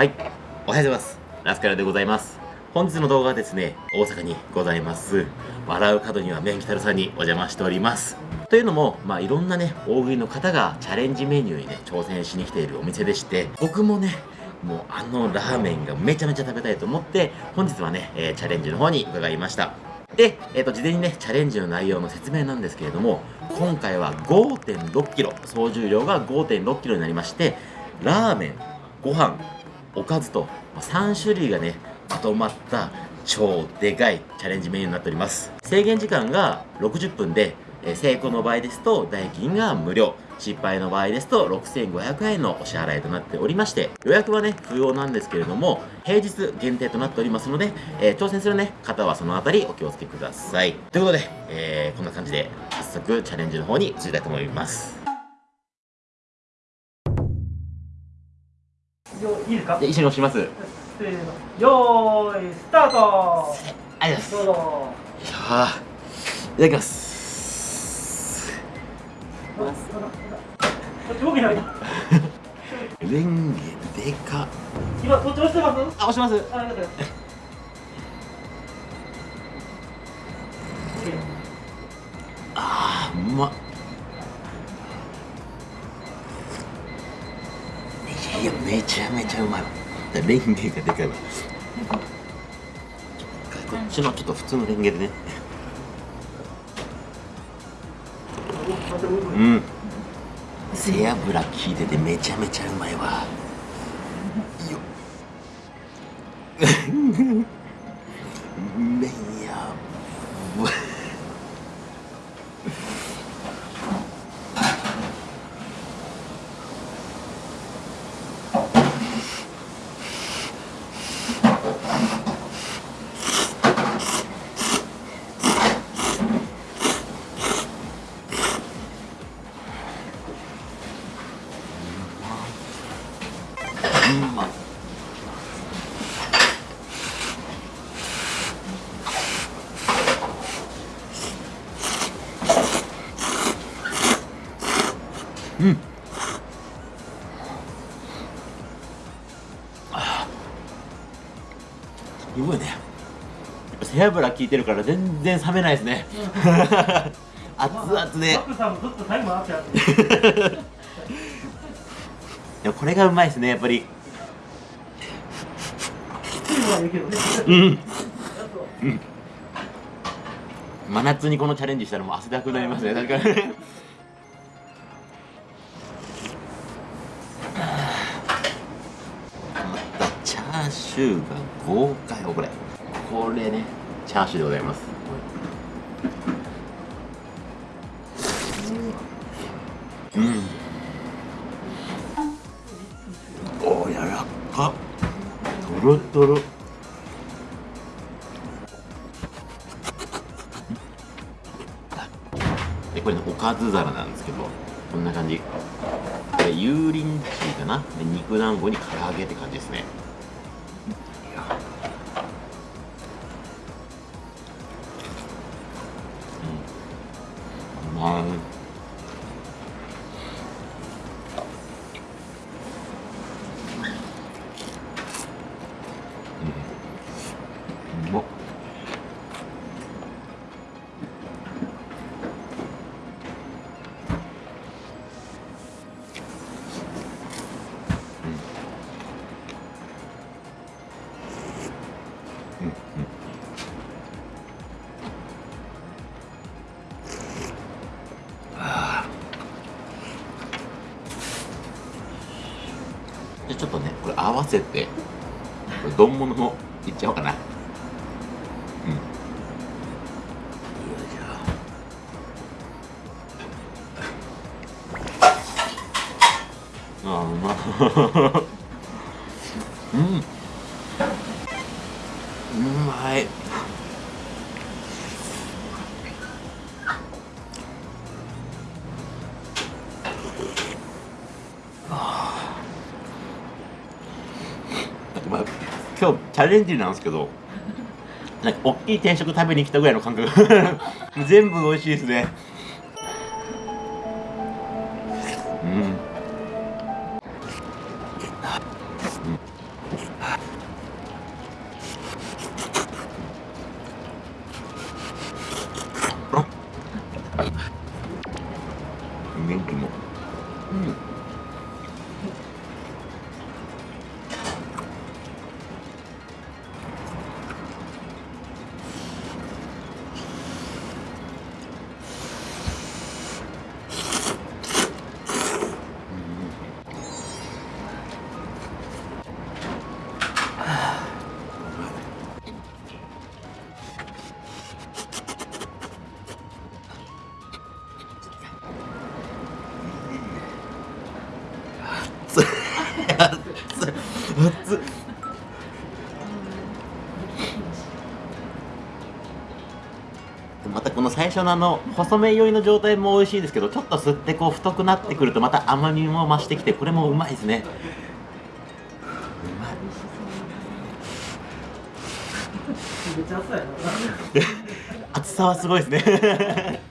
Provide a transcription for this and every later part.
はい。おはようございます。ラスカルでございます。本日の動画はですね大阪にございます。笑う角には麺きたるさんにお邪魔しております。というのも、まあ、いろんなね大食いの方がチャレンジメニューにね挑戦しに来ているお店でして僕もねもうあのラーメンがめちゃめちゃ食べたいと思って本日はね、えー、チャレンジの方に伺いました。で、えーと、事前にねチャレンジの内容の説明なんですけれども今回は 5.6kg 総重量が 5.6kg になりましてラーメンご飯おかずと3種類がねまとまった超でかいチャレンジメニューになっております。制限時間が60分で、成功の場合ですと代金が無料。失敗の場合ですと6500円のお支払いとなっておりまして予約はね不要なんですけれども平日限定となっておりますので、えー、挑戦するね方はそのあたりお気をつけください。ということで、えー、こんな感じで早速チャレンジの方に移りたいと思います。いいですか？一緒に押します。せーの。よーいスタート。ありがとうございます。いただきます。レンゲでか。今こっち押してます？あ押します。あありがとうあーうまっめちゃめちゃうまいわ。レンゲがでかいわ。こっちのちょっと普通のレンゲでね。うん。背脂効いててめちゃめちゃうまいわ。よ。っ背脂効いてるから全然冷めないですね、うん、熱々で。でも これがうまいですねやっぱり。うん、うん、真夏にこのチャレンジしたらもう汗だくなりますね確か にーシューが豪快。よこれ。これねチャーシューでございます。うん。おやらかとろとろ。でこれねおかず皿なんですけどこんな感じ。これ油淋鶏かな。肉団子に唐揚げって感じですね。じゃ合わせて丼物もいっちゃおうかな。今日チャレンジなんですけどなんか大きい定食食べに来たぐらいの感覚。全部美味しいですね。またこの最初のあの細麺寄りの状態も美味しいですけどちょっと吸ってこう太くなってくるとまた甘みも増してきてこれもうまいですね。うまい めっちゃ熱いやろ熱 さはすごいですね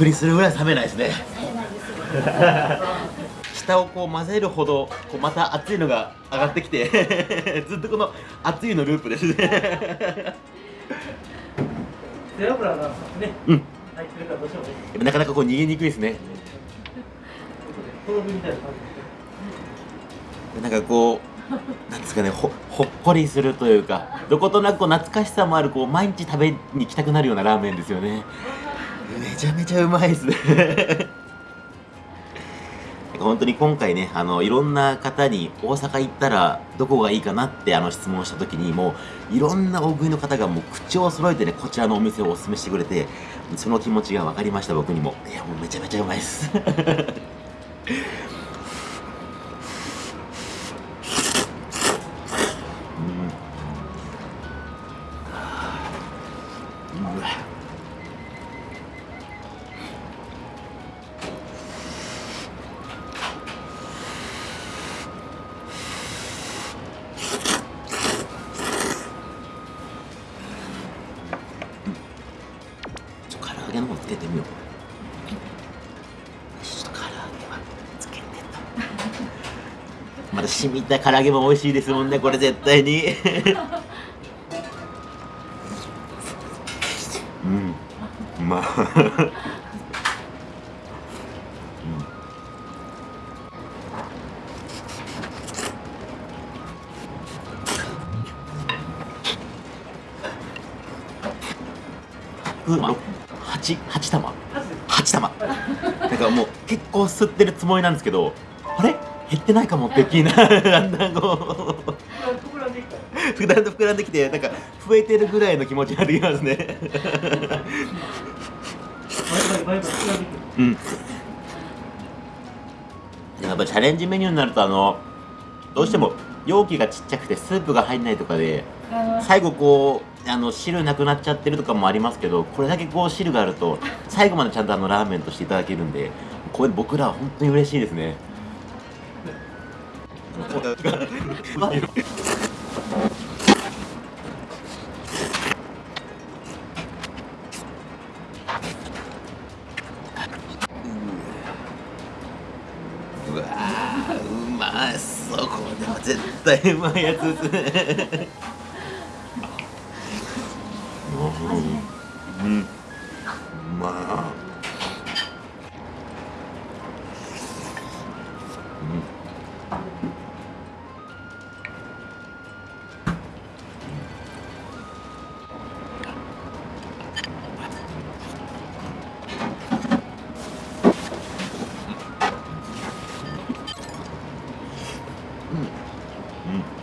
くりするぐらい冷めないですね。下をこう混ぜるほどこうまた熱いのが上がってきて ずっとこの熱いのループですね。背脂がねうん入ってるからどうしてもねなかなかこう逃げにくいですね。なんかこうなんですかねほほっこりするというかどことなくこう懐かしさもあるこう毎日食べに行きたくなるようなラーメンですよねめちゃめちゃうまいですね。本当に今回ねあのいろんな方に大阪行ったらどこがいいかなってあの質問した時にもういろんな大食いの方がもう口を揃えてねこちらのお店をおすすめしてくれてその気持ちが分かりました僕にも。いやもうめちゃめちゃうまいです。また染みた唐揚げも美味しいですもんねこれ絶対に。うん。うまいうん。八八玉。八玉。なんかもう結構吸ってるつもりなんですけどあれ？減ってないかもって気になる。だんだんこう。膨らんで膨らんで膨らんできてなんか増えてるぐらいの気持ちになってきますね。やっぱチャレンジメニューになるとあのどうしても容器がちっちゃくてスープが入んないとかであ最後こうあの汁なくなっちゃってるとかもありますけどこれだけこう汁があると最後までちゃんとあのラーメンとしていただけるんでこれ僕らは本当に嬉しいですねうわうまそう。これは絶対うまいやつですね。うん。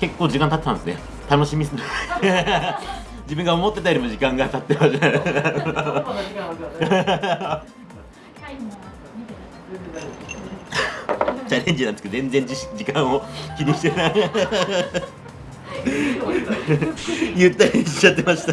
結構時間経ってたんですね。楽しみす 自分が思ってたよりも時間が経ってました チャレンジなんですけど全然じ時間を気にしてない。ゆったりしちゃってました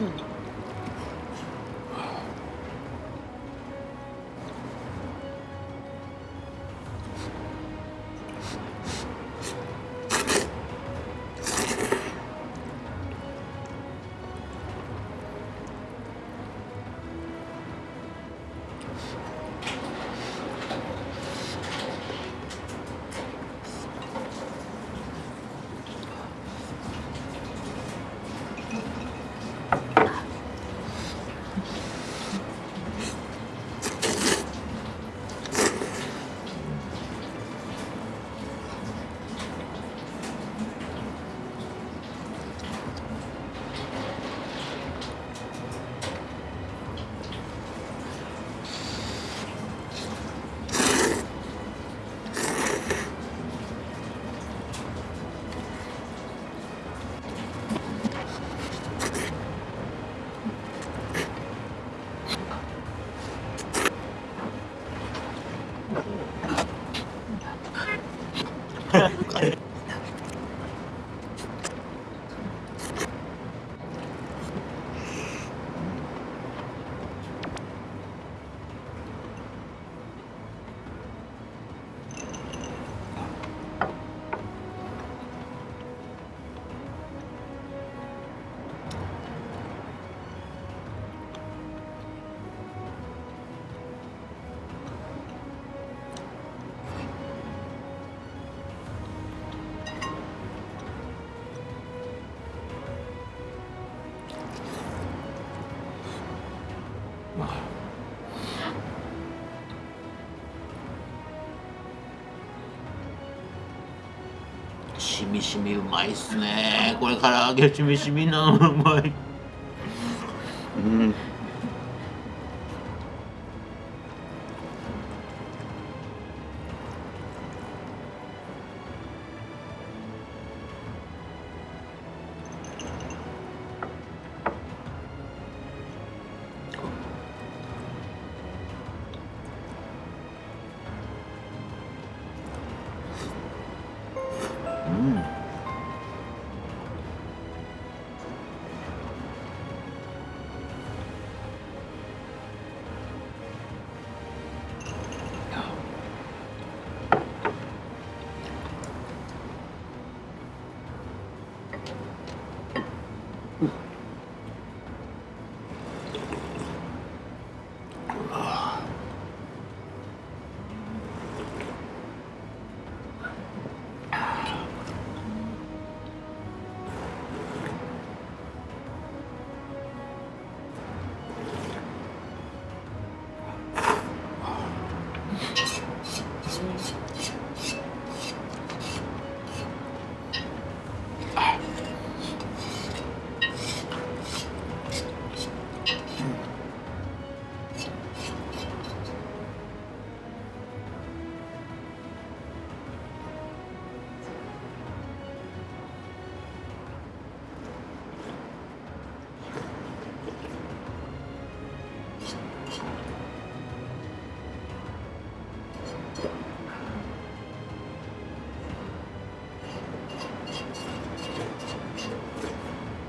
Mm. it. みしみうまいっすね。これから揚げしみしみなのうまい。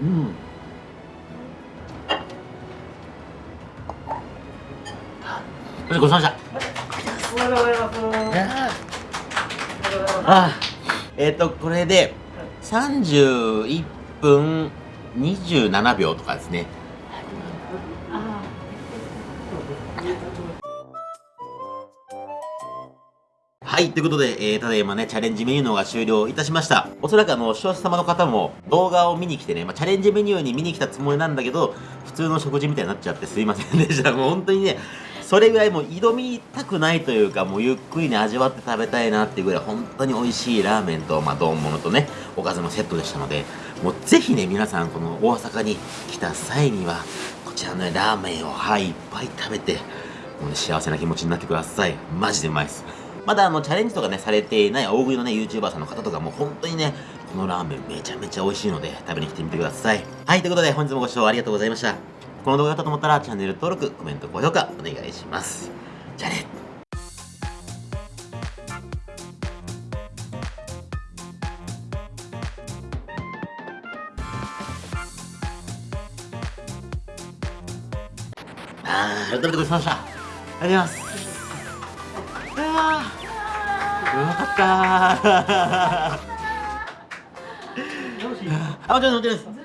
うん。ごちそうさまでした。おはようございます。あえっ、とこれで31分27秒とかですねはい、ということで、えー、ただいまね、チャレンジメニューのが終了いたしました。おそらくあの、視聴者様の方も動画を見に来てね、まあ、チャレンジメニューに見に来たつもりなんだけど、普通の食事みたいになっちゃってすいませんでした。もう本当にね、それぐらいもう挑みたくないというか、もうゆっくりね、味わって食べたいなっていうぐらい、本当に美味しいラーメンと、まあ、丼物とね、おかずのセットでしたので、もうぜひね、皆さん、この大阪に来た際には、こちらのね、ラーメンを、はい、いっぱい食べて、もうね、幸せな気持ちになってください。マジでうまいです。まだあのチャレンジとかねされていない大食いのね YouTuber さんの方とかも本当にねこのラーメンめちゃめちゃ美味しいので食べに来てみてください。はいということで本日もご視聴ありがとうございました。この動画だったと思ったらチャンネル登録コメント高評価お願いします。じゃあね。あー改めてごちそうさまでした。ありがとうございます。うまかった。あ、もちろんもちろんです。